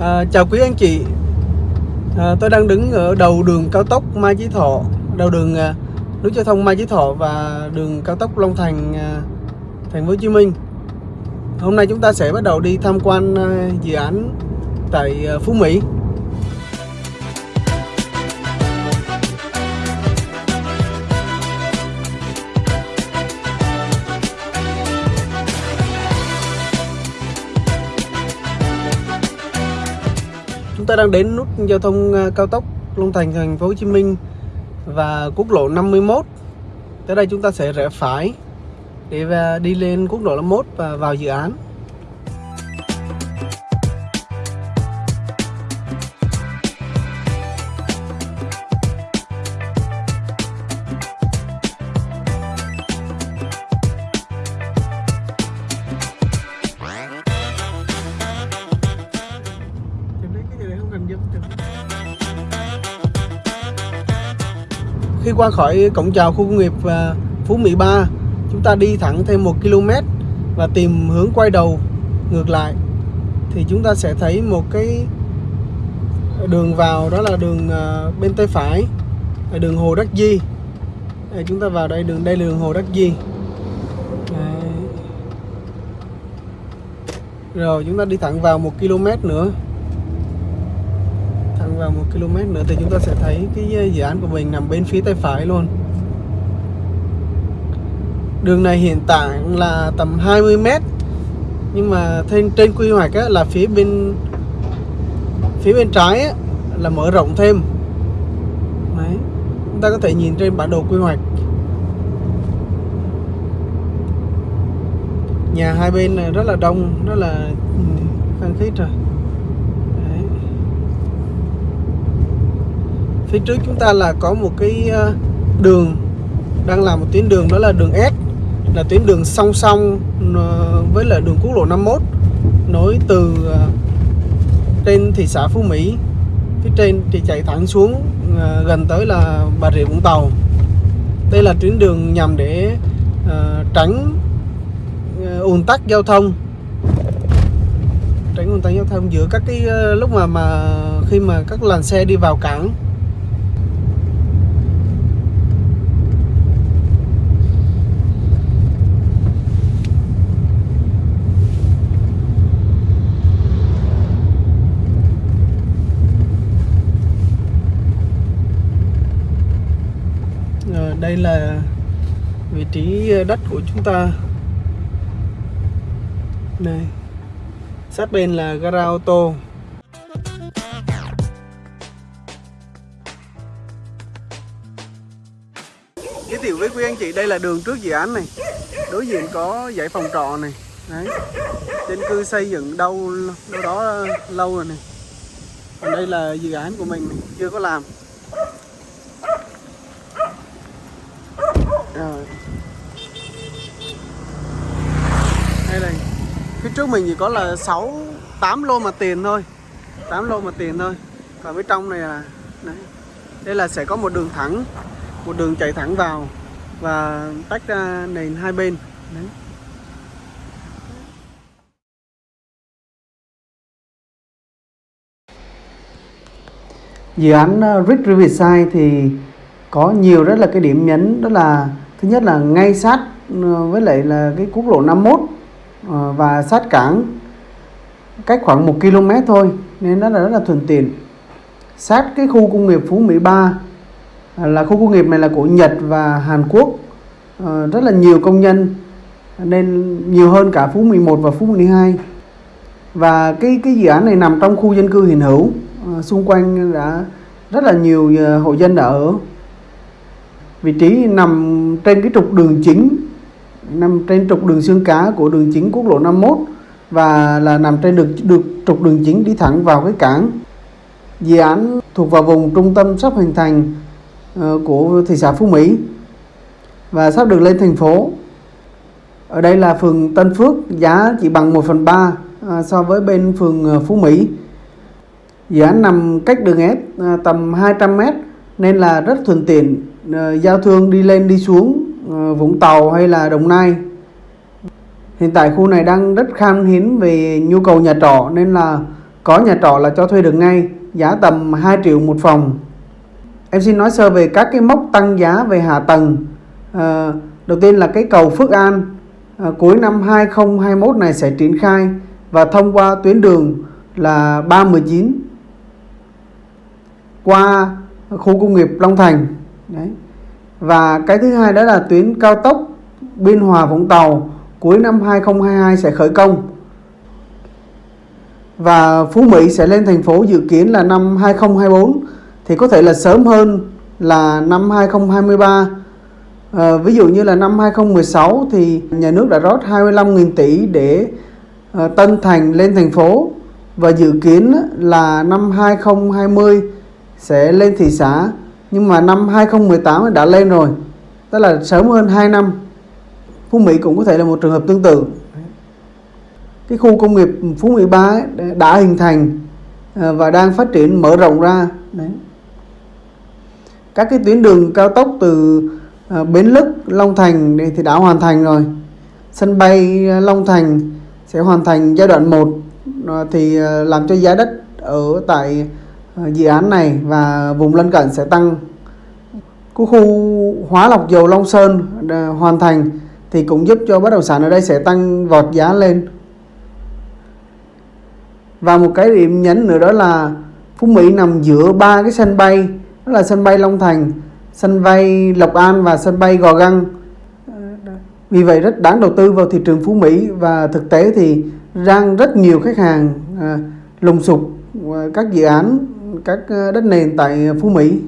À, chào quý anh chị. À, Tôi đang đứng ở đầu đường cao tốc Mai Chí Thọ Đầu đường à, nút giao thông Mai Chí Thọ Và đường cao tốc Long Thành à, Thành phố Hồ Chí Minh. Hôm nay chúng ta sẽ bắt đầu đi tham quan à, dự án tại à, Phú Mỹ. Chúng ta đang đến nút giao thông à, cao tốc Long Thành thành phố Hồ Chí Minh và quốc lộ 51. Tới đây chúng ta sẽ rẽ phải để à, đi lên quốc lộ 51 và vào dự án. Khi qua khỏi cổng chào khu công nghiệp à, Phú Mỹ 3 Chúng ta đi thẳng thêm 1 km Và tìm hướng quay đầu ngược lại Thì chúng ta sẽ thấy một cái đường vào đó là đường à, bên tay phải là đường Hồ Đắc Di đây, Chúng ta vào đây đường đây là đường Hồ Đắc Di Đấy. Rồi chúng ta đi thẳng vào 1 km nữa vào một km nữa thì chúng ta sẽ thấy cái ờ, dự án của mình nằm bên phía tay phải luôn. Đường này hiện tại là tầm 20 m nhưng mà trên trên quy hoạch á, là phía bên phía bên trái á, là mở rộng thêm. Đấy. chúng ta có thể nhìn trên bản đồ quy hoạch. Nhà hai bên này rất là đông rất là ừ, khăn khít rồi Đấy phía trước chúng ta là có một cái ờ, đường, đang làm một tuyến đường đó là đường S, là tuyến đường song song ờ, với lại đường quốc lộ 51 nối từ ờ, trên thị xã Phú Mỹ, phía trên thì chạy thẳng xuống gần tới là Bà Rịa Vũng Tàu. Đây là tuyến đường nhằm để tránh ùn tắc giao thông. Tránh ùn tắc giao thông giữa các cái lúc mà mà khi mà các làn xe đi vào cảng Rồi, đây là vị trí đất của chúng ta. Đây sát bên là gara ô tô. Giới thiệu với quý anh chị, đây là đường trước dự án này. Đối diện có dãy phòng trọ này. Đấy. Dân cư xây dựng đâu đâu đó lâu rồi này. Còn đây là dự án của mình chưa có làm. Rồi đây này phía trước mình chỉ có là 6 8 lô mà tiền thôi 8 lô mà tiền thôi còn phía trong này là đấy. đây là sẽ có một đường thẳng một đường chạy thẳng vào và tách ra nền hai bên đấy. dự án uh, Rick Riverside thì có nhiều rất là cái điểm nhấn đó là thứ nhất là ngay sát ờ, với lại là cái quốc lộ 51 ờ, và sát cảng cách khoảng 1 km thôi, nên nó là rất là thuận tiện. Sát cái khu công nghiệp Phú Mỹ 3 à, là khu công nghiệp này là của Nhật và Hàn Quốc ờ, rất là nhiều công nhân, nên nhiều hơn cả Phú 11 và Phú 12 và cái cái dự án này nằm trong khu dân cư hiện hữu xung quanh đã rất là nhiều hộ dân đã ở vị trí nằm trên cái trục đường chính, nằm trên trục đường xương cá của đường chính quốc lộ 51 và là nằm trên được được trục đường chính đi thẳng vào cái cảng. Dự án thuộc vào vùng trung tâm sắp hình thành ờ, của thị xã Phú Mỹ và sắp được lên thành phố. Ở đây là phường Tân Phước, giá chỉ bằng 1 phần 3 ờ, so với bên phường ờ, Phú Mỹ. Dự án nằm cách đường S tầm 200 m nên là rất thuận tiện. Ờ, giao thương đi lên đi xuống ờ, Vũng Tàu hay là Đồng Nai. Hiện tại khu này đang rất khan hiếm về nhu cầu nhà trọ nên là có nhà trọ là cho thuê được ngay giá tầm 2 triệu một phòng. Em xin nói sơ về các cái mốc tăng giá về hạ tầng. À, đầu tiên là cái cầu Phước An à, cuối năm 2021 này sẽ triển khai và thông qua tuyến đường là 319 qua khu công nghiệp Long Thành đấy. Và cái thứ hai đó là tuyến cao tốc Biên Hòa Vũng Tàu cuối năm 2022 sẽ khởi công. Và Phú Mỹ sẽ lên thành phố dự kiến là năm 2024 thì có thể là sớm hơn là năm 2023 à, ờ, ví dụ như là năm 2016 thì nhà nước đã rót 25.000 tỷ để à, Tân Thành lên thành phố. Và dự kiến là năm 2020 sẽ lên thị xã nhưng mà năm 2018 đã lên rồi. Tức là sớm hơn 2 năm, Phú Mỹ cũng có thể là một trường hợp tương tự. Cái khu công nghiệp Phú Mỹ 3 đã hình thành à, và đang phát triển, mở rộng ra. Đấy. Các cái tuyến đường cao tốc từ à, Bến Lức, Long Thành thì đã hoàn thành rồi. Sân bay à, Long Thành sẽ hoàn thành giai đoạn 1 thì làm cho giá đất ở tại Ờ, dự án này và vùng lân cận sẽ tăng. Khu hóa lọc dầu Long Sơn ờ, hoàn thành thì cũng giúp cho bất động sản ở đây sẽ tăng vọt giá lên. Và một cái điểm nhấn nữa đó là Phú Mỹ nằm giữa ba cái sân bay đó là sân bay Long Thành sân bay Lộc An và sân bay Gò Găng. Vì vậy rất đáng đầu tư vào thị trường Phú Mỹ và thực tế thì đang rất nhiều khách hàng à, lùng sục các dự án các ờ, đất nền tại Phú Mỹ.